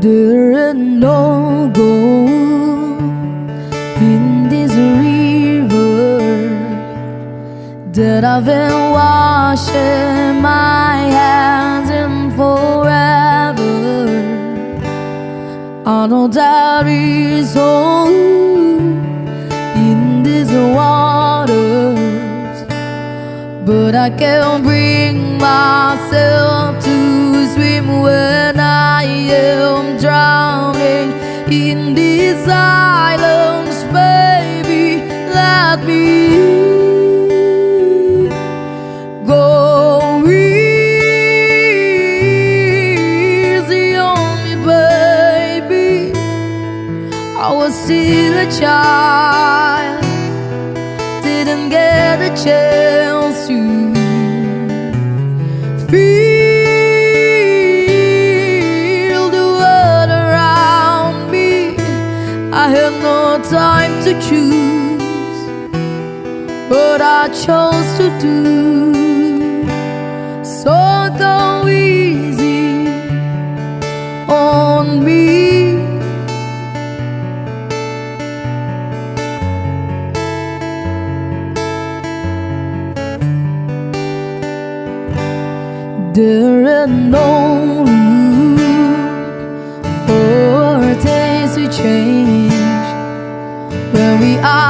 Didn't no go in this river that I've been washing my hands in forever? I know there is hope in these waters, but I can't bring myself to swim when I am drowning in these islands, baby. Let me go easy on me, baby. I was still a child, didn't get a chance. I had no time to choose But I chose to do. So go easy on me. There are.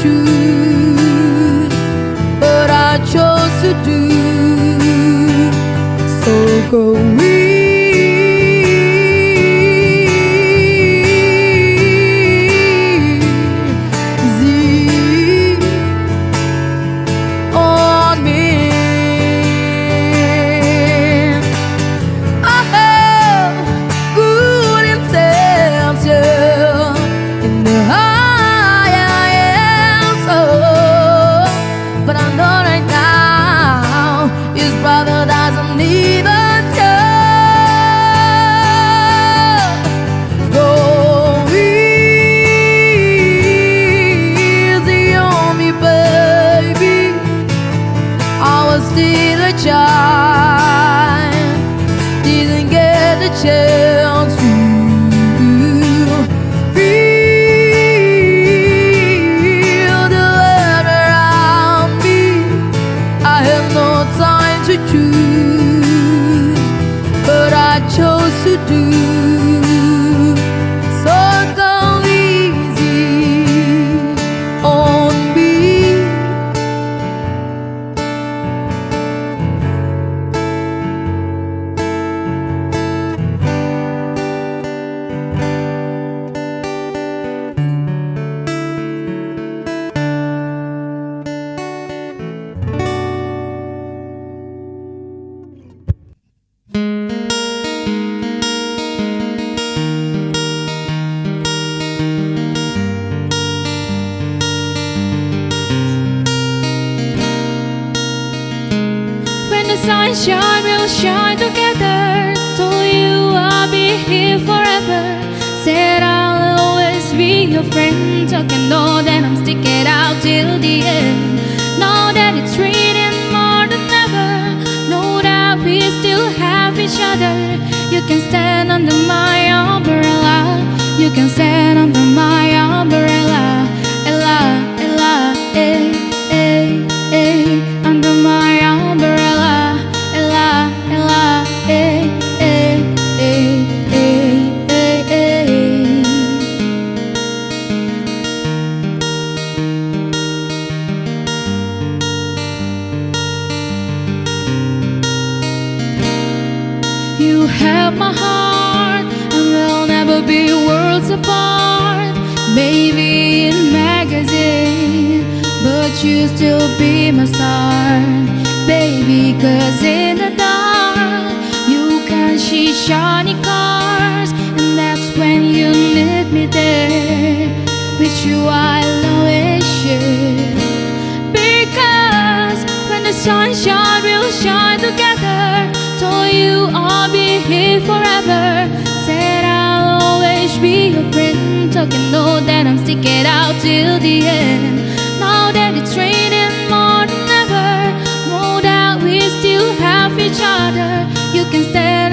you born, maybe in magazine, but you still be my star, baby, cause in the dark, you can see shiny cars, and that's when you need me there, with you I'll always share, because when the sunshine will shine together, so you I'll be here forever be your friend. So you know that I'm sticking out till the end. Now that it's raining more than ever, know that we still have each other. You can stand.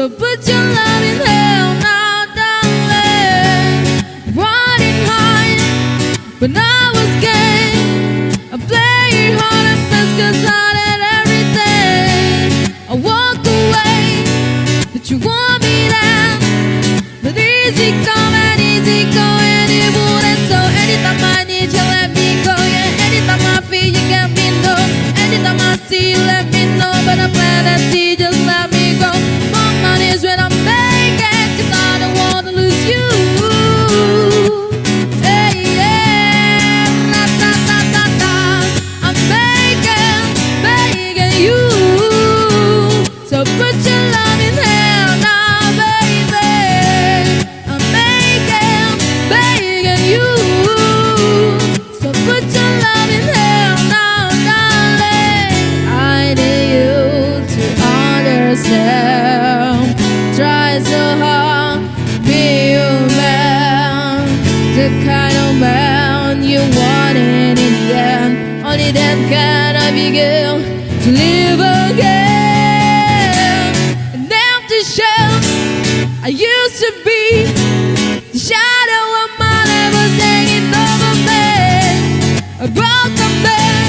So put your loving hand now, darling. Running high, but I was gay. I played hard and fast 'cause I did everything. I walked away, but you want me now. But easy come and easy go and it wouldn't so anytime I need you let me go yeah anytime I feel you get me know anytime I see you let me know but I'm glad I see just I begin to live again. An empty shell I used to be the shadow of my life was hanging over me. A broken man,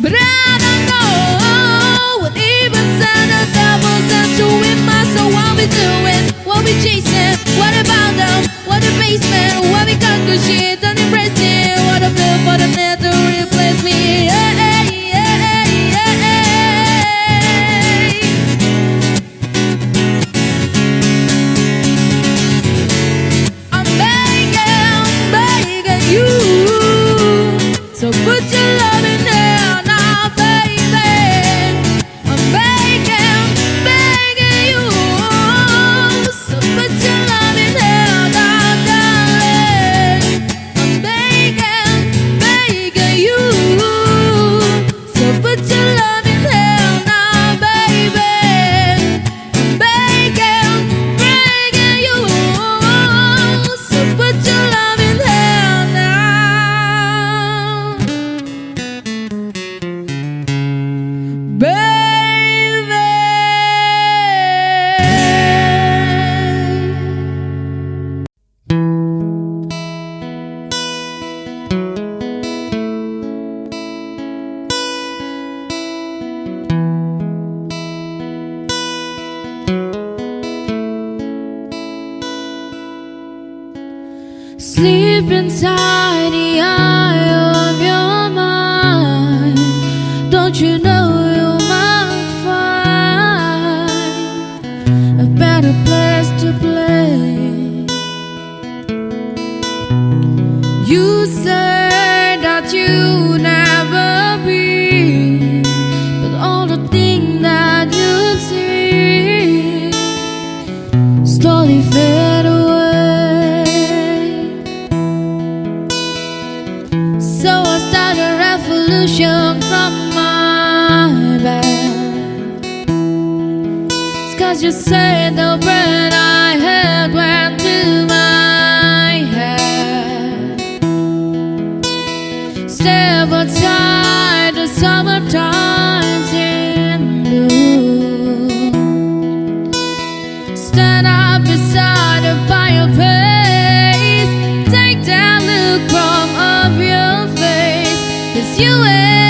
but I don't know what even sound of that you in my soul. What we doing? What we chasing? What about them? What the basement? What we got inside the eye. away.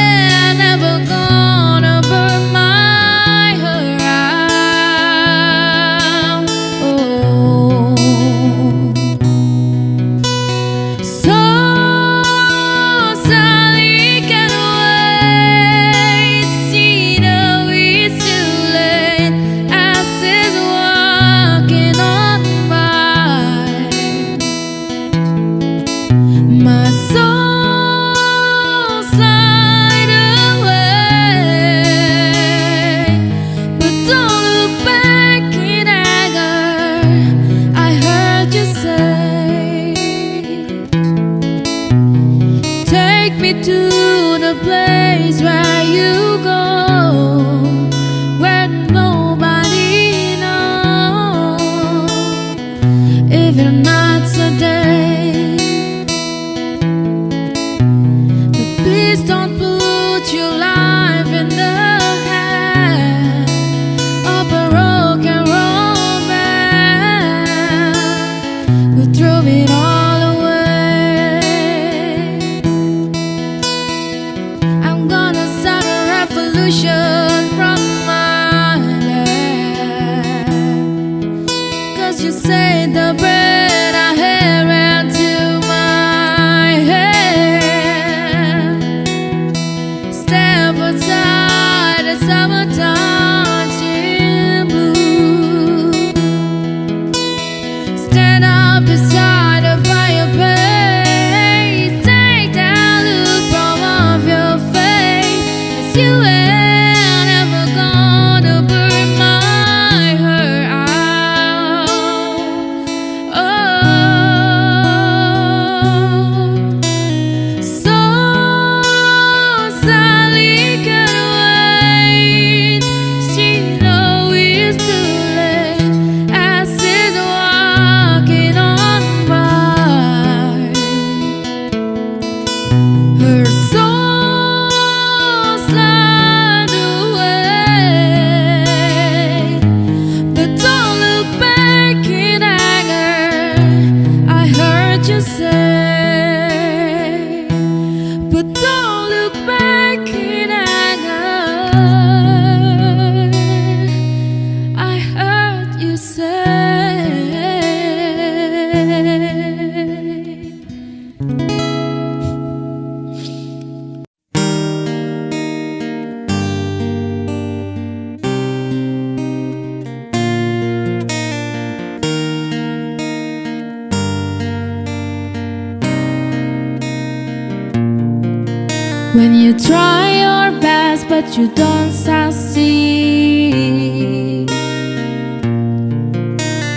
but you don't succeed.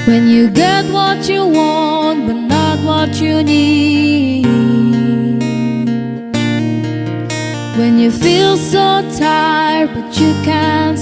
When you get what you want but not what you need. When you feel so tired but you can't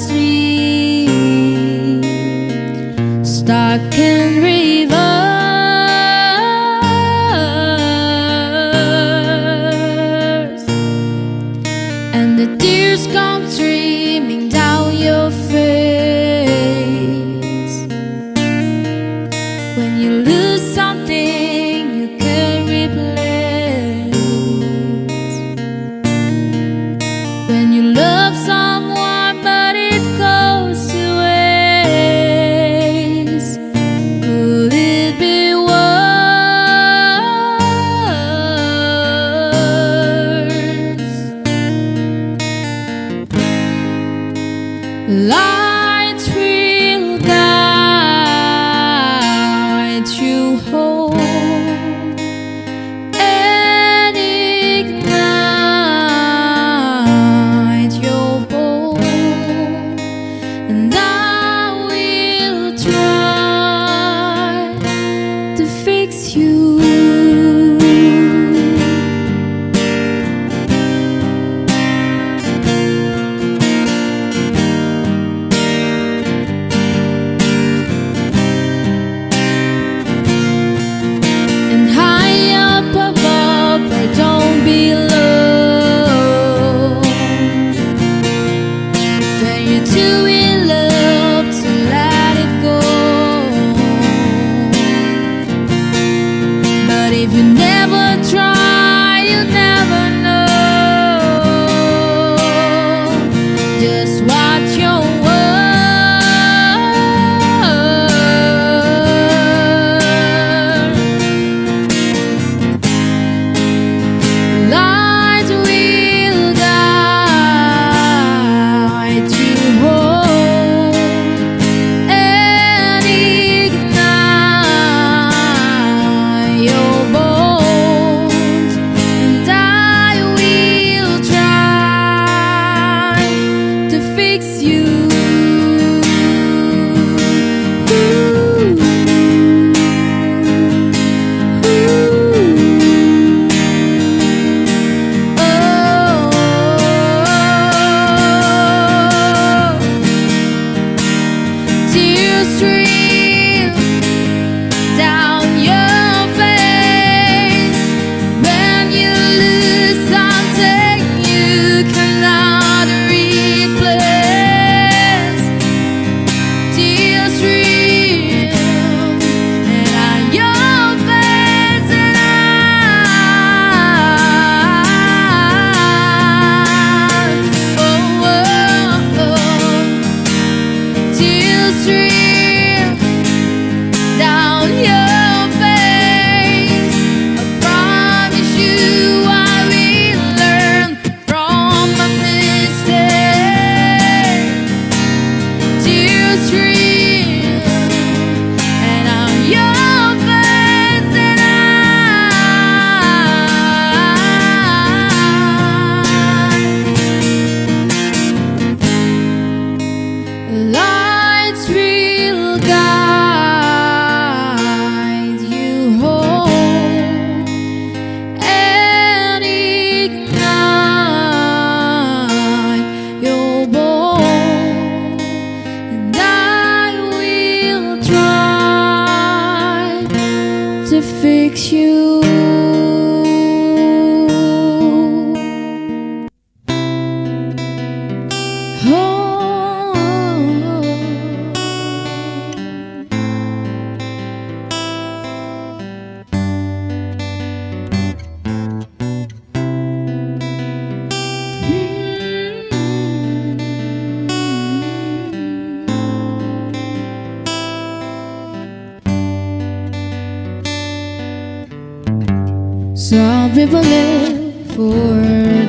people live for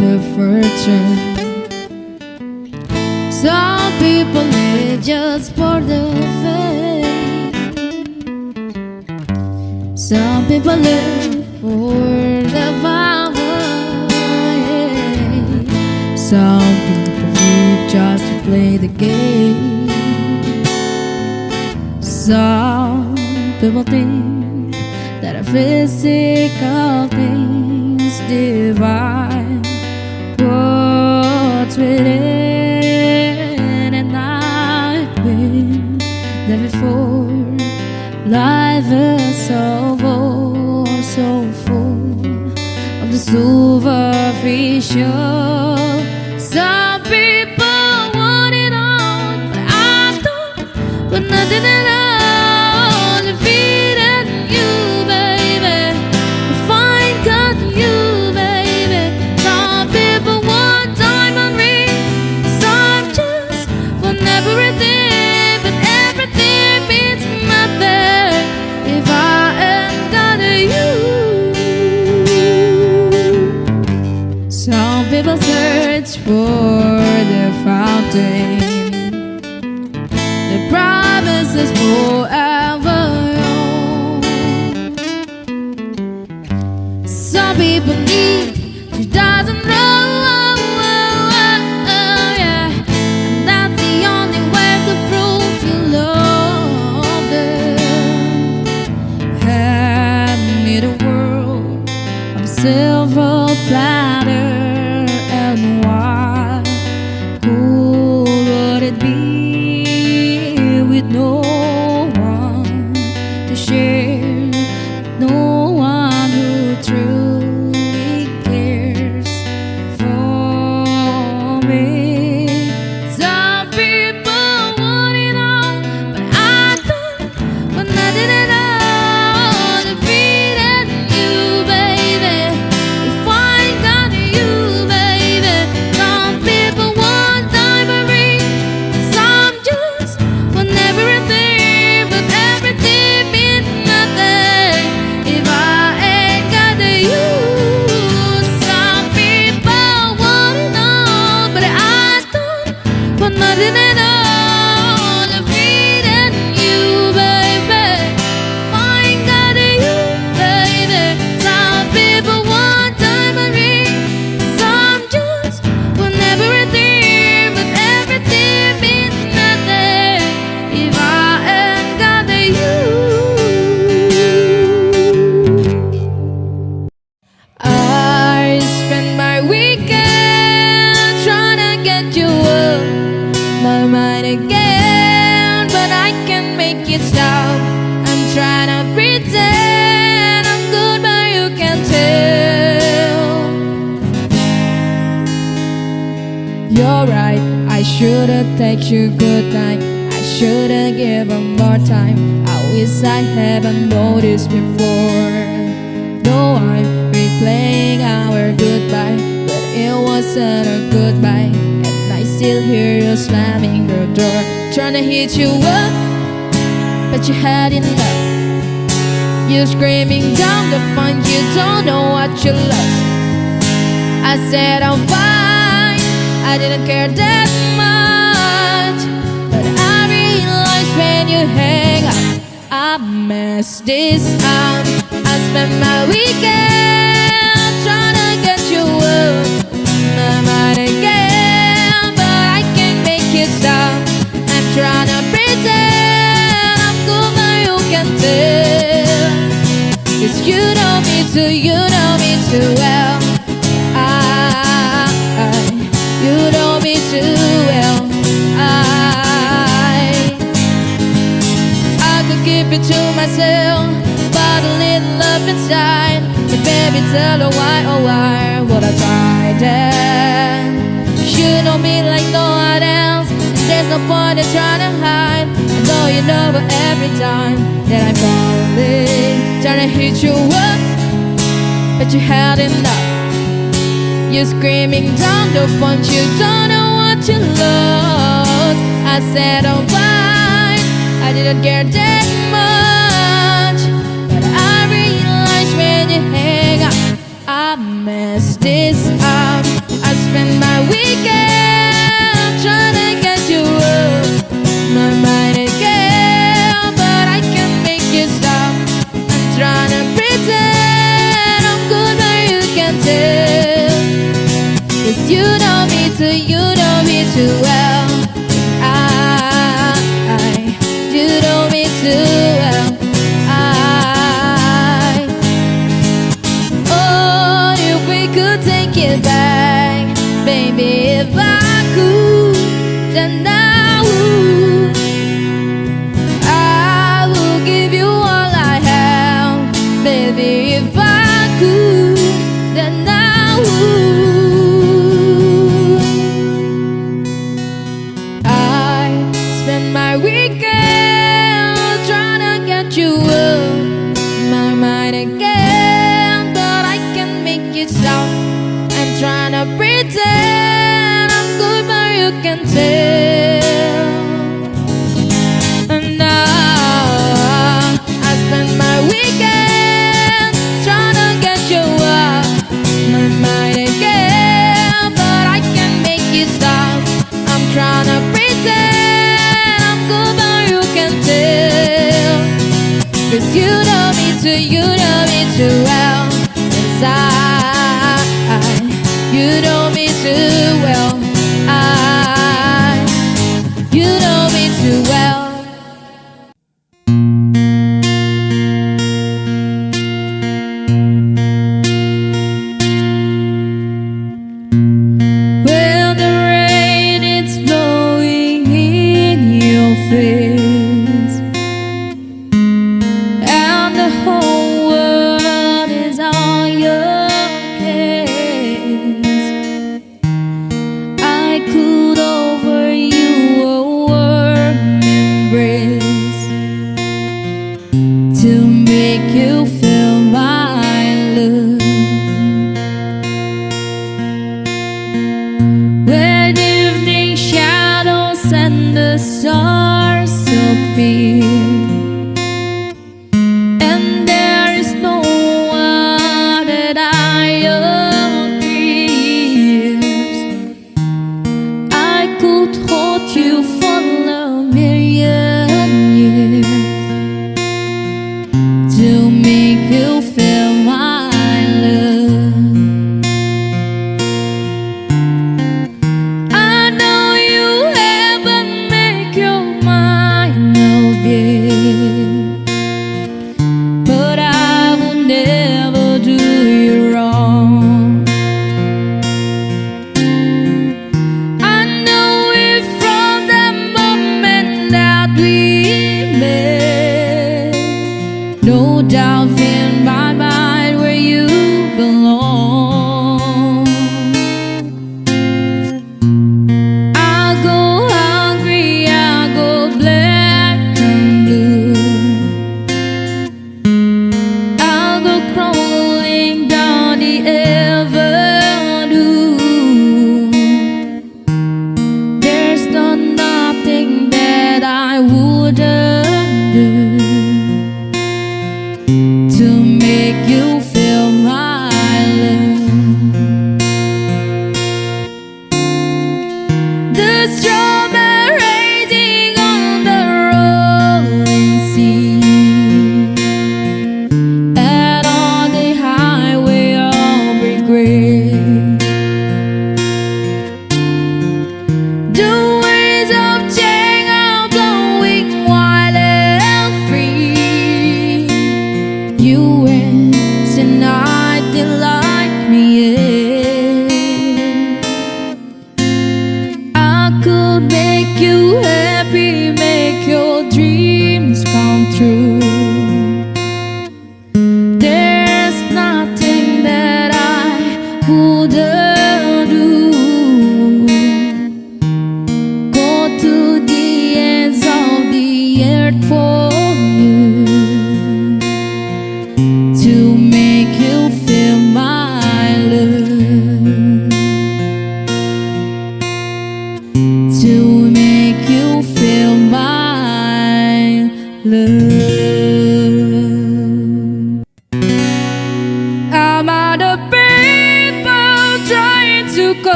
the fortune Some people live just for the fame. Some people live for the power. Some people live just to play the game. Some people think physical things divine what's within and I've been there before life is so full so full of the superficial. be beneath. that you had enough You're screaming down the phone. you don't know what you lost. I said I'm fine, I didn't care that much. But I realized when you hang up I messed this up. I spent my weekend You your work, but you had enough. You're screaming down the front, you don't know what you lost. I said, alright, I didn't care that much.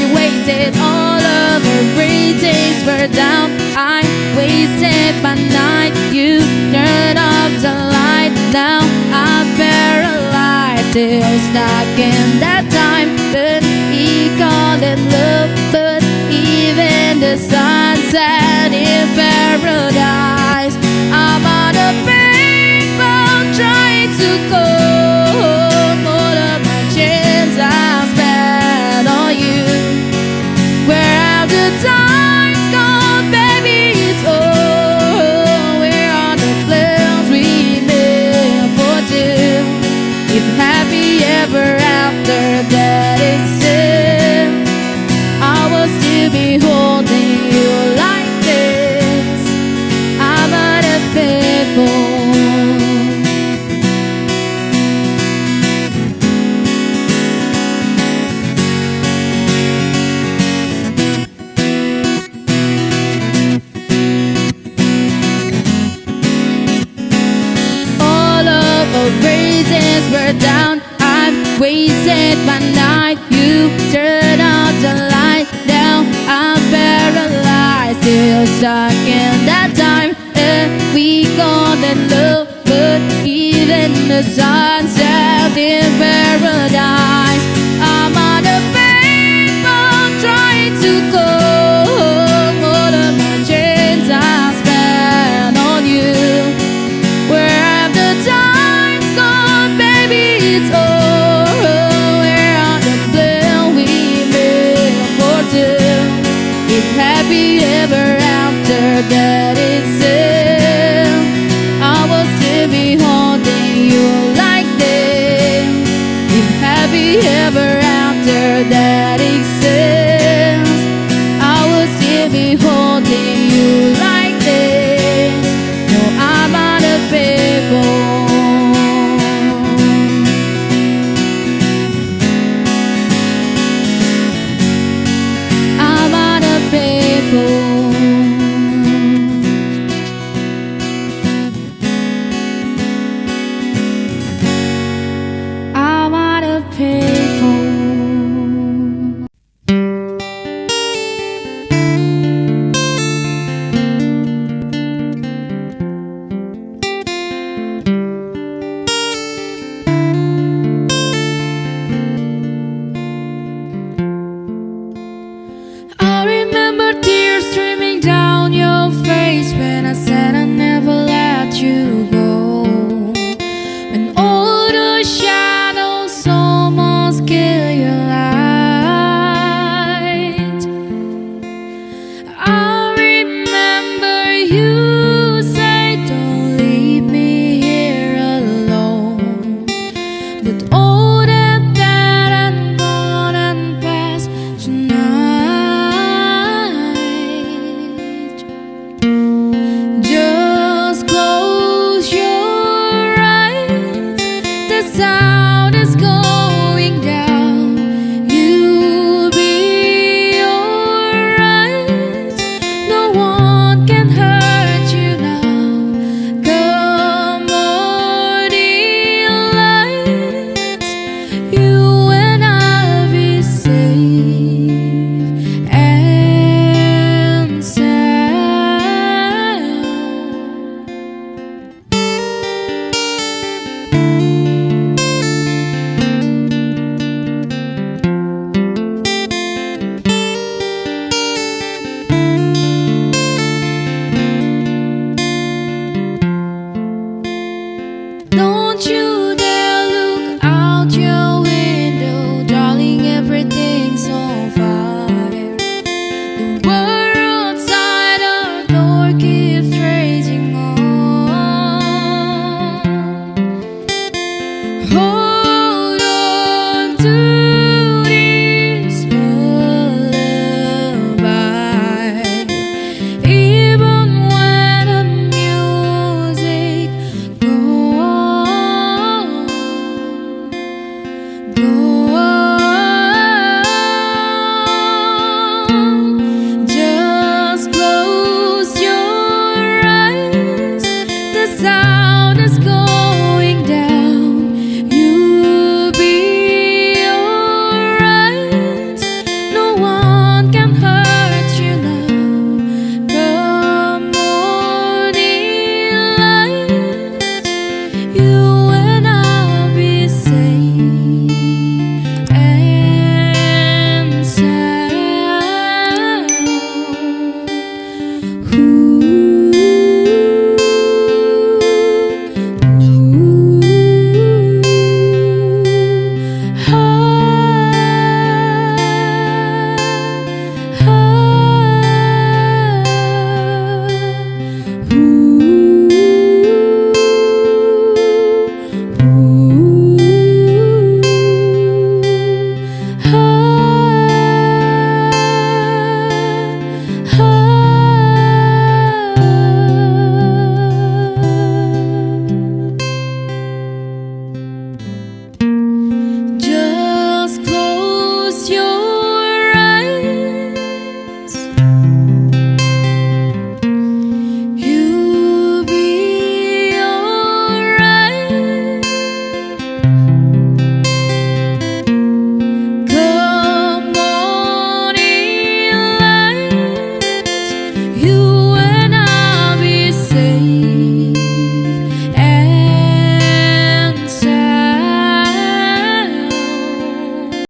you waited All of her ratings were down. I wasted my night. You turned off the light. Now I'm paralyzed. Still stuck in that time. But he called it love. But even the sunset in paradise. I'm on a paintball trying to go. All of my chins good time still stuck in that time and we gone that love. But Even the sunset in paradise